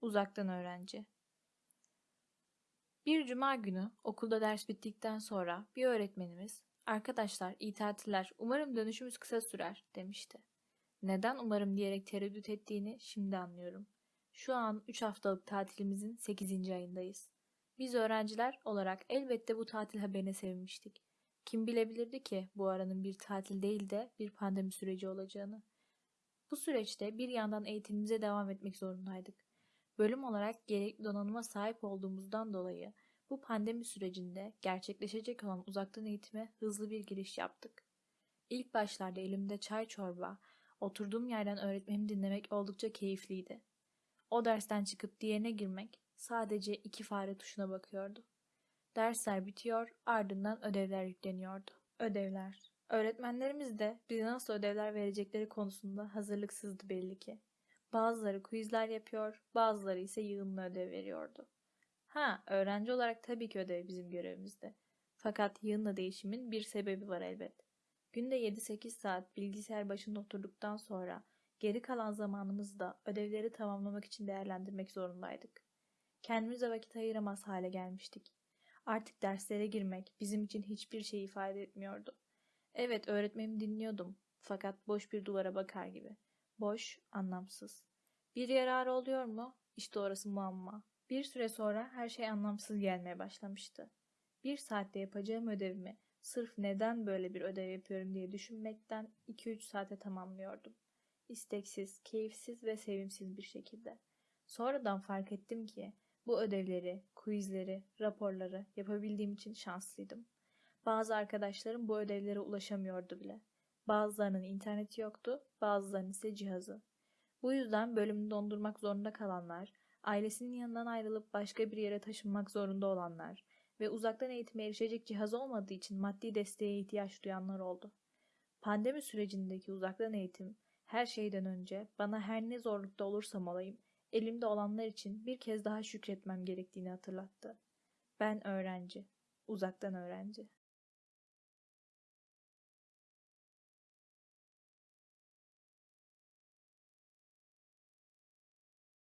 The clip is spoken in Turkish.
Uzaktan öğrenci. Bir cuma günü okulda ders bittikten sonra bir öğretmenimiz "Arkadaşlar iyi tatiller, umarım dönüşümüz kısa sürer." demişti. Neden umarım diyerek tereddüt ettiğini şimdi anlıyorum. Şu an 3 haftalık tatilimizin 8. ayındayız. Biz öğrenciler olarak elbette bu tatil haberine sevinmiştik. Kim bilebilirdi ki bu aranın bir tatil değil de bir pandemi süreci olacağını. Bu süreçte bir yandan eğitimimize devam etmek zorundaydık. Bölüm olarak gerekli donanıma sahip olduğumuzdan dolayı bu pandemi sürecinde gerçekleşecek olan uzaktan eğitime hızlı bir giriş yaptık. İlk başlarda elimde çay çorba, oturduğum yerden öğretmenimi dinlemek oldukça keyifliydi. O dersten çıkıp diğerine girmek sadece iki fare tuşuna bakıyordu. Dersler bitiyor, ardından ödevler yükleniyordu. Ödevler. Öğretmenlerimiz de bize nasıl ödevler verecekleri konusunda hazırlıksızdı belli ki. Bazıları quizler yapıyor, bazıları ise yığınla ödev veriyordu. Ha, öğrenci olarak tabii ki ödev bizim görevimizdi. Fakat yığınla değişimin bir sebebi var elbet. Günde 7-8 saat bilgisayar başında oturduktan sonra geri kalan zamanımızı da ödevleri tamamlamak için değerlendirmek zorundaydık. Kendimize vakit ayıramaz hale gelmiştik. Artık derslere girmek bizim için hiçbir şey ifade etmiyordu. Evet öğretmenimi dinliyordum fakat boş bir duvara bakar gibi. Boş, anlamsız. Bir yararı oluyor mu? İşte orası muamma. Bir süre sonra her şey anlamsız gelmeye başlamıştı. Bir saatte yapacağım ödevimi sırf neden böyle bir ödev yapıyorum diye düşünmekten 2-3 saate tamamlıyordum. İsteksiz, keyifsiz ve sevimsiz bir şekilde. Sonradan fark ettim ki bu ödevleri, quizleri, raporları yapabildiğim için şanslıydım. Bazı arkadaşlarım bu ödevlere ulaşamıyordu bile. Bazılarının interneti yoktu, bazılarının ise cihazı. Bu yüzden bölümü dondurmak zorunda kalanlar, ailesinin yanından ayrılıp başka bir yere taşınmak zorunda olanlar ve uzaktan eğitime erişecek cihaz olmadığı için maddi desteğe ihtiyaç duyanlar oldu. Pandemi sürecindeki uzaktan eğitim her şeyden önce bana her ne zorlukta olursam olayım elimde olanlar için bir kez daha şükretmem gerektiğini hatırlattı. Ben öğrenci, uzaktan öğrenci.